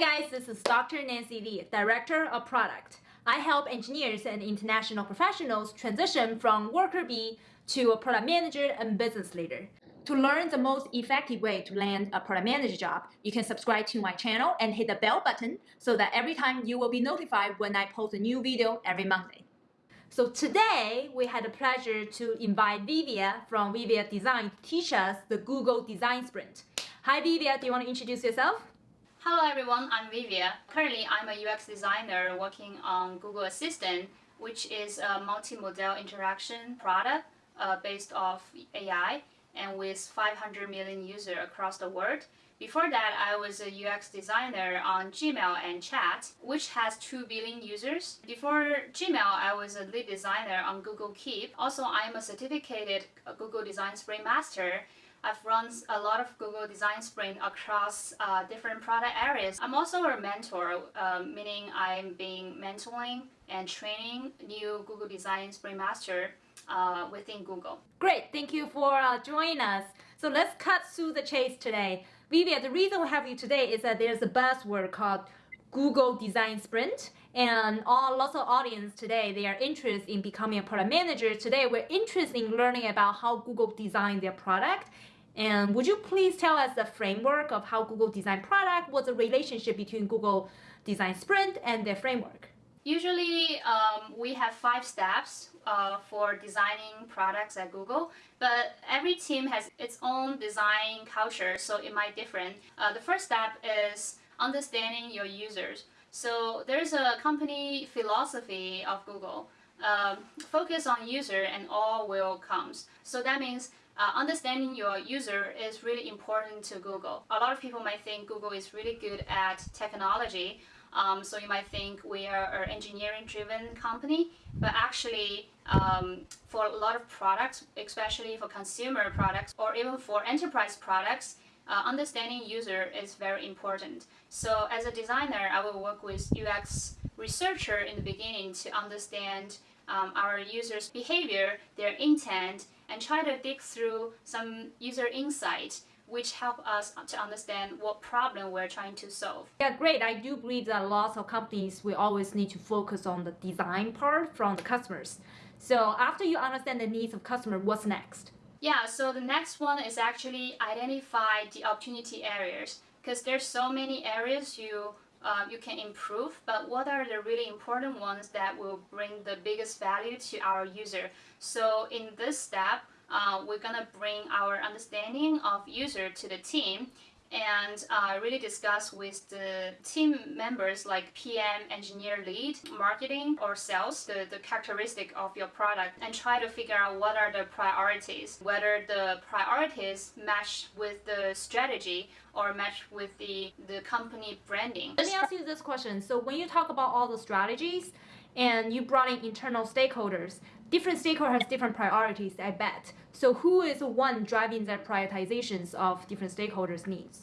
Hi guys, this is Dr. Nancy Li, Director of Product. I help engineers and international professionals transition from worker bee to a product manager and business leader. To learn the most effective way to land a product manager job, you can subscribe to my channel and hit the bell button so that every time you will be notified when I post a new video every Monday. So today, we had the pleasure to invite Vivia from Vivia Design to teach us the Google Design Sprint. Hi Vivia, do you want to introduce yourself? Hello everyone, I'm Vivia. Currently, I'm a UX designer working on Google Assistant, which is a multi-modal interaction product uh, based off AI and with 500 million users across the world. Before that, I was a UX designer on Gmail and Chat, which has 2 billion users. Before Gmail, I was a lead designer on Google Keep. Also, I'm a certificated Google Design Sprint Master I've run a lot of Google Design Sprint across uh, different product areas. I'm also a mentor, uh, meaning I'm being mentoring and training new Google Design Sprint Master uh, within Google. Great, thank you for uh, joining us. So let's cut through the chase today. Vivia, the reason we have you today is that there's a buzzword called Google Design Sprint and all lots of audience today they are interested in becoming a product manager today we're interested in learning about how google designed their product and would you please tell us the framework of how google designed product what's the relationship between google design sprint and their framework Usually, um, we have five steps uh, for designing products at Google, but every team has its own design culture, so it might different. Uh, the first step is understanding your users. So there's a company philosophy of Google. Um, focus on user and all will comes. So that means uh, understanding your user is really important to Google. A lot of people might think Google is really good at technology. Um, so you might think we are an engineering driven company, but actually um, for a lot of products, especially for consumer products or even for enterprise products, uh, understanding user is very important. So as a designer, I will work with UX researcher in the beginning to understand um, our users' behavior, their intent, and try to dig through some user insight which help us to understand what problem we're trying to solve. Yeah, great. I do believe that lots of companies we always need to focus on the design part from the customers. So after you understand the needs of customer, what's next? Yeah, so the next one is actually identify the opportunity areas because there's so many areas you uh, you can improve, but what are the really important ones that will bring the biggest value to our user? So in this step, uh, we're gonna bring our understanding of user to the team and uh, really discuss with the team members like PM, engineer lead, marketing or sales, the, the characteristic of your product and try to figure out what are the priorities, whether the priorities match with the strategy or match with the, the company branding. Let me ask you this question. So when you talk about all the strategies and you brought in internal stakeholders, different stakeholders have different priorities, I bet. So who is the one driving the prioritizations of different stakeholders' needs?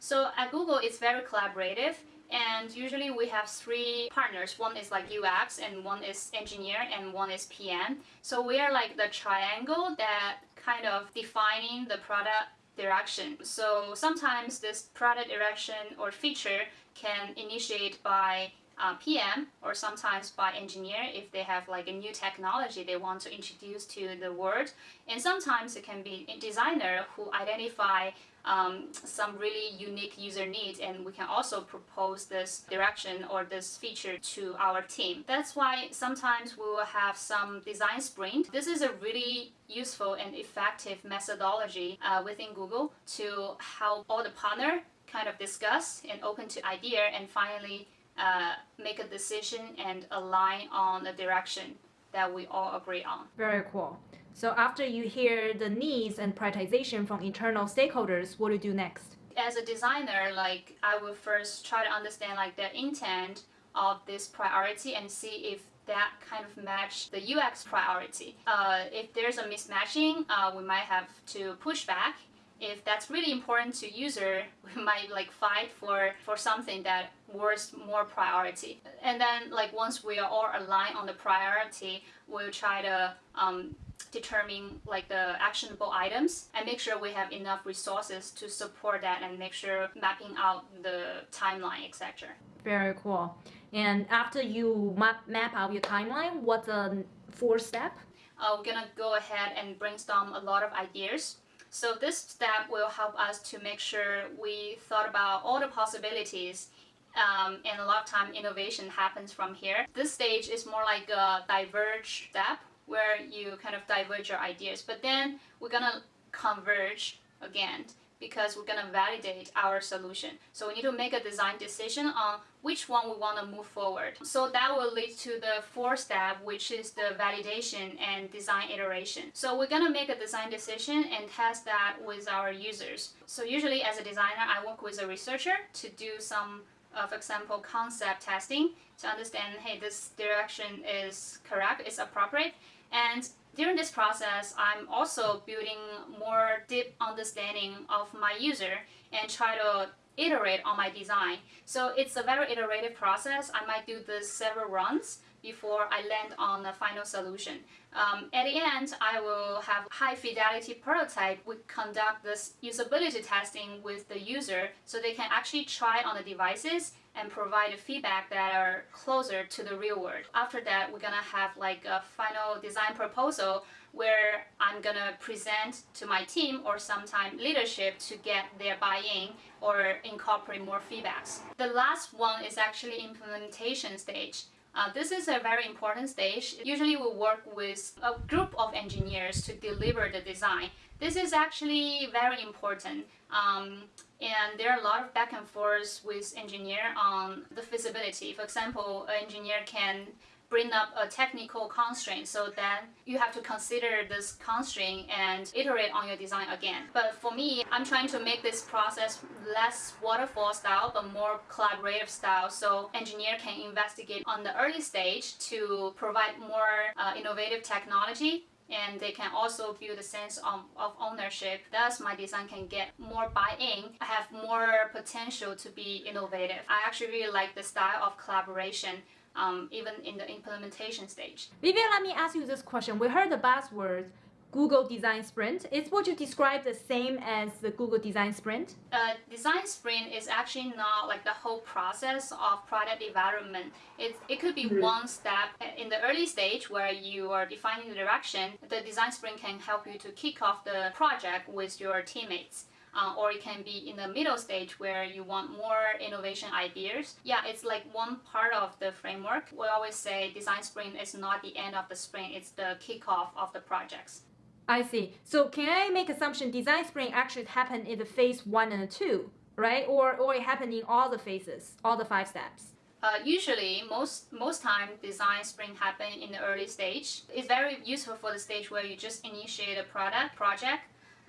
So at Google, it's very collaborative. And usually we have three partners. One is like UX and one is engineer and one is PM. So we are like the triangle that kind of defining the product direction. So sometimes this product direction or feature can initiate by uh, PM or sometimes by engineer if they have like a new technology they want to introduce to the world. And sometimes it can be designer who identify um, some really unique user needs and we can also propose this direction or this feature to our team. That's why sometimes we will have some design sprint. This is a really useful and effective methodology uh, within Google to help all the partner kind of discuss and open to idea and finally uh, make a decision and align on the direction that we all agree on. Very cool. So after you hear the needs and prioritization from internal stakeholders, what do you do next? As a designer, like I will first try to understand like the intent of this priority and see if that kind of match the UX priority. Uh, if there's a mismatching, uh, we might have to push back if that's really important to user, we might like fight for, for something that worth more priority. And then like once we are all aligned on the priority, we'll try to um, determine like the actionable items and make sure we have enough resources to support that and make sure mapping out the timeline, etc. Very cool. And after you map, map out your timeline, what's the fourth step? Uh, we're gonna go ahead and brainstorm a lot of ideas. So this step will help us to make sure we thought about all the possibilities um, and a lot of time innovation happens from here. This stage is more like a diverge step where you kind of diverge your ideas, but then we're gonna converge again because we're gonna validate our solution. So we need to make a design decision on which one we want to move forward. So that will lead to the fourth step, which is the validation and design iteration. So we're gonna make a design decision and test that with our users. So usually as a designer, I work with a researcher to do some uh, for example, concept testing to understand, hey, this direction is correct, it's appropriate. And during this process, I'm also building more deep understanding of my user and try to iterate on my design. So it's a very iterative process. I might do this several runs before I land on the final solution. Um, at the end, I will have high fidelity prototype. We conduct this usability testing with the user so they can actually try on the devices and provide feedback that are closer to the real world. After that, we're gonna have like a final design proposal where I'm gonna present to my team or sometime leadership to get their buy-in or incorporate more feedbacks. The last one is actually implementation stage. Uh, this is a very important stage. Usually we work with a group of engineers to deliver the design. This is actually very important. Um, and there are a lot of back and forth with engineer on the feasibility. For example, an engineer can bring up a technical constraint so then you have to consider this constraint and iterate on your design again. But for me, I'm trying to make this process less waterfall style but more collaborative style so engineer can investigate on the early stage to provide more uh, innovative technology and they can also build a sense of, of ownership. Thus, my design can get more buy-in. I have more potential to be innovative. I actually really like the style of collaboration um, even in the implementation stage. Vivian, let me ask you this question. We heard the buzzword Google Design Sprint. Is what you describe the same as the Google Design Sprint? Uh, design Sprint is actually not like the whole process of product development. It, it could be mm -hmm. one step in the early stage where you are defining the direction. The Design Sprint can help you to kick off the project with your teammates uh, or it can be in the middle stage where you want more innovation ideas. Yeah, it's like one part of the framework. We always say design sprint is not the end of the sprint, it's the kickoff of the projects. I see. So can I make assumption design sprint actually happen in the phase one and two, right? Or, or it happen in all the phases, all the five steps? Uh, usually, most most time, design sprint happen in the early stage. It's very useful for the stage where you just initiate a product project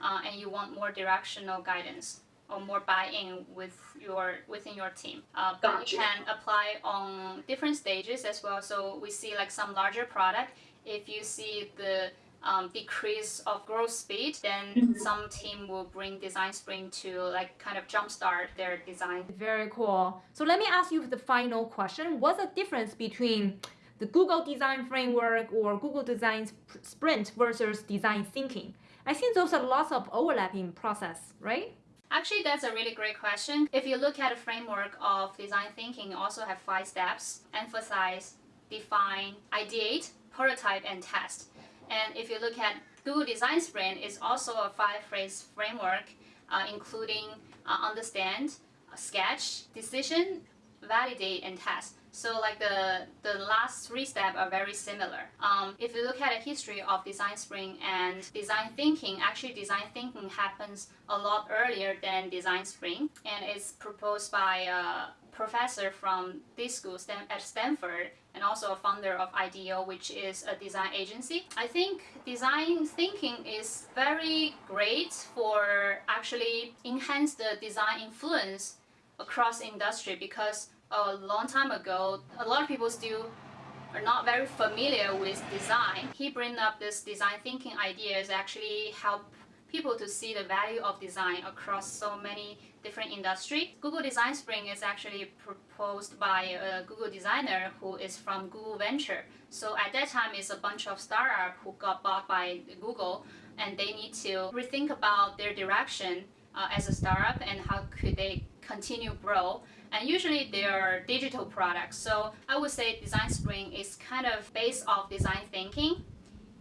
uh, and you want more directional guidance or more buy-in with your within your team. Uh, but gotcha. you can apply on different stages as well. So we see like some larger product. If you see the um, decrease of growth speed, then mm -hmm. some team will bring design sprint to like kind of jumpstart their design. Very cool. So let me ask you the final question. What's the difference between the Google design framework or Google design sprint versus design thinking? I think those are lots of overlapping process, right? Actually, that's a really great question. If you look at the framework of design thinking, you also have five steps. Empathize, define, ideate, prototype, and test. And if you look at Google Design Sprint, it's also a five-phase framework, uh, including uh, understand, sketch, decision, validate, and test. So like the, the last three steps are very similar. Um, if you look at the history of design sprint and design thinking, actually design thinking happens a lot earlier than design sprint and it's proposed by a professor from this school at Stanford and also a founder of IDEO, which is a design agency. I think design thinking is very great for actually enhance the design influence across industry because a long time ago, a lot of people still are not very familiar with design. He bring up this design thinking ideas actually help people to see the value of design across so many different industries. Google Design Sprint is actually proposed by a Google designer who is from Google Venture. So at that time, it's a bunch of startups who got bought by Google, and they need to rethink about their direction uh, as a startup and how could they continue grow. And usually they are digital products. So I would say Design Sprint is kind of based off design thinking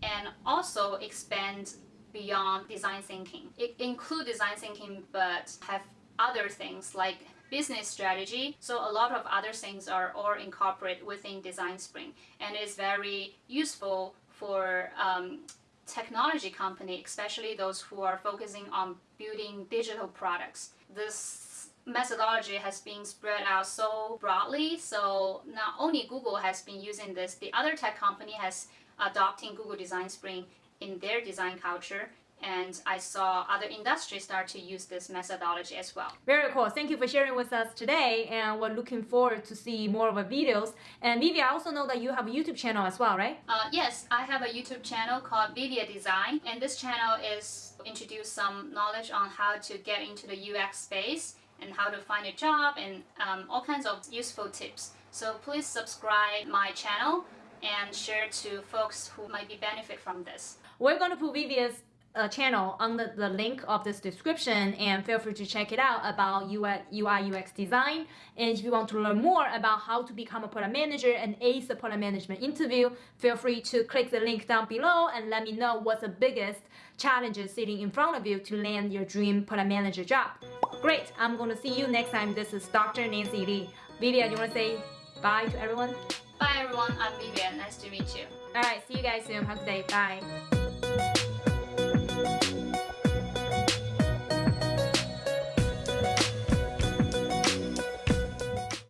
and also expand beyond design thinking. It include design thinking but have other things like business strategy. So a lot of other things are all incorporated within Design Sprint and is very useful for um, technology company, especially those who are focusing on building digital products. This methodology has been spread out so broadly, so not only Google has been using this, the other tech company has adopting Google Design Sprint in their design culture and I saw other industries start to use this methodology as well. Very cool. Thank you for sharing with us today and we're looking forward to see more of the videos. And Vivia, I also know that you have a YouTube channel as well, right? Uh, yes, I have a YouTube channel called Vivia Design and this channel is introduce some knowledge on how to get into the UX space and how to find a job and um, all kinds of useful tips. So please subscribe my channel and share to folks who might be benefit from this. We're going to put Vivia's uh, channel under the link of this description and feel free to check it out about UI, UI UX design. And if you want to learn more about how to become a product manager and ace the product management interview, feel free to click the link down below and let me know what's the biggest challenges sitting in front of you to land your dream product manager job. Great, I'm going to see you next time. This is Dr. Nancy Li. Vivian, you want to say bye to everyone? Bye everyone, I'm Vivian. Nice to meet you. Alright, see you guys soon. Have a good day. Bye.